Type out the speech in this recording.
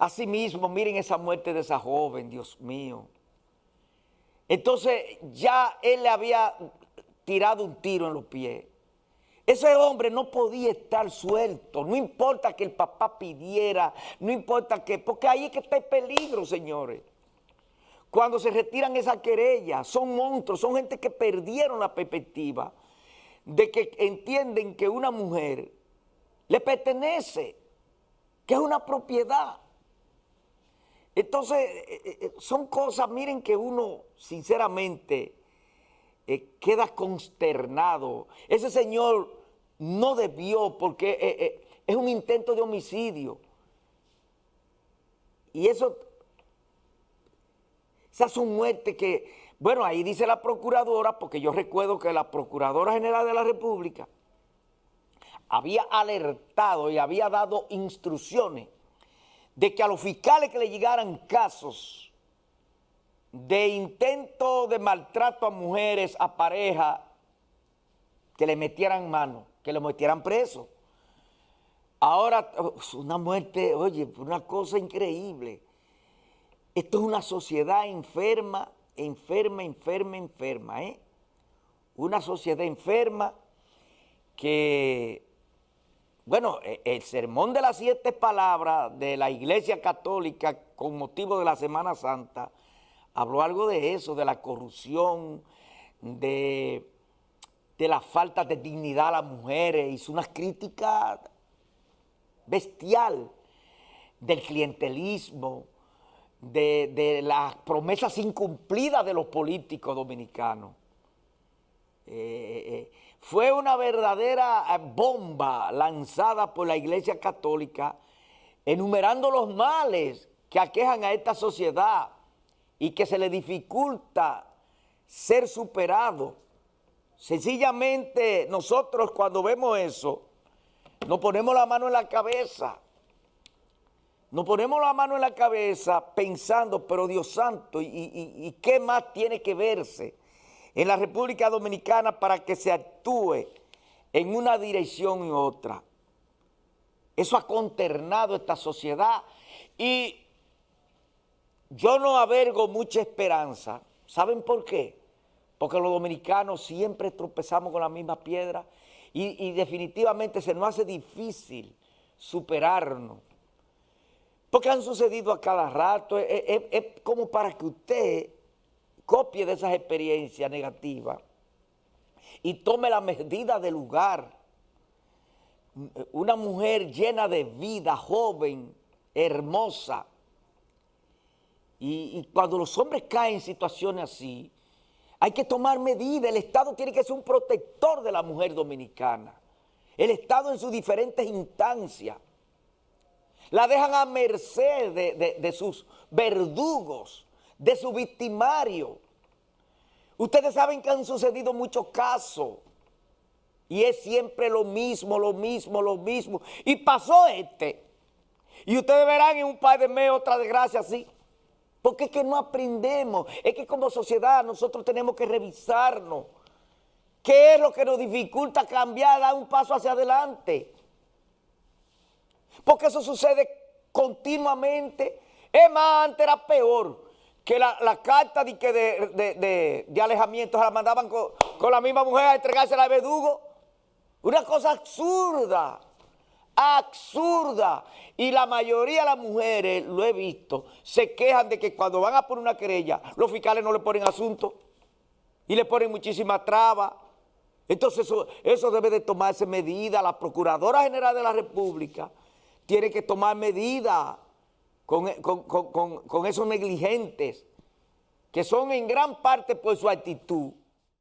Asimismo, miren esa muerte de esa joven, Dios mío. Entonces ya él le había tirado un tiro en los pies. Ese hombre no podía estar suelto, no importa que el papá pidiera, no importa que, porque ahí es que está el peligro, señores. Cuando se retiran esa querella, son monstruos, son gente que perdieron la perspectiva de que entienden que una mujer le pertenece, que es una propiedad. Entonces, eh, eh, eh, son cosas, miren que uno, sinceramente, queda consternado. Ese señor no debió, porque es un intento de homicidio. Y eso, esa es su muerte que, bueno, ahí dice la procuradora, porque yo recuerdo que la Procuradora General de la República había alertado y había dado instrucciones de que a los fiscales que le llegaran casos de intento de maltrato a mujeres, a pareja, que le metieran mano, que le metieran preso. Ahora, una muerte, oye, una cosa increíble. Esto es una sociedad enferma, enferma, enferma, enferma, ¿eh? Una sociedad enferma que bueno, e, el sermón de las siete palabras de la Iglesia Católica con motivo de la Semana Santa habló algo de eso, de la corrupción, de, de la falta de dignidad a las mujeres. Hizo una crítica bestial del clientelismo, de, las promesas incumplidas de los políticos dominicanos. Eh, eh, eh, fue una verdadera eh, bomba lanzada por la Iglesia Católica enumerando los males que aquejan a esta sociedad y que se le dificulta ser superado. Sencillamente nosotros cuando vemos eso, nos ponemos la mano en la cabeza. Nos ponemos la mano en la cabeza pensando, pero Dios santo, y qué más tiene que verse? En la República Dominicana para que se actúe en una dirección y otra. Eso ha conternado esta sociedad y yo no avergo mucha esperanza. ¿Saben por qué? Porque los dominicanos siempre tropezamos con la misma piedra y, definitivamente se nos hace difícil superarnos. Porque han sucedido a cada rato, es como para que usted copie de esas experiencias negativas y tome la medida del lugar. Una mujer llena de vida, joven, hermosa. Y, cuando los hombres caen en situaciones así, hay que tomar medidas. El Estado tiene que ser un protector de la mujer dominicana. El Estado en sus diferentes instancias. La dejan a merced de sus verdugos de su victimario. Ustedes saben que han sucedido muchos casos y es siempre lo mismo, lo mismo, lo mismo. Y pasó este. Y ustedes verán en un par de meses otra desgracia así. Porque es que no aprendemos. Es que como sociedad nosotros tenemos que revisarnos. ¿Qué es lo que nos dificulta cambiar, dar un paso hacia adelante? Porque eso sucede continuamente. Es más, antes era peor que la, carta de, de, de, alejamiento se la mandaban con, la misma mujer a entregarse a verdugo. Una cosa absurda, absurda. Y la mayoría de las mujeres, lo he visto, se quejan de que cuando van a poner una querella, los fiscales no le ponen asunto y le ponen muchísimas trabas. Entonces eso, eso debe de tomarse medida. La Procuradora General de la República tiene que tomar medidas con, esos negligentes, que son en gran parte por su actitud,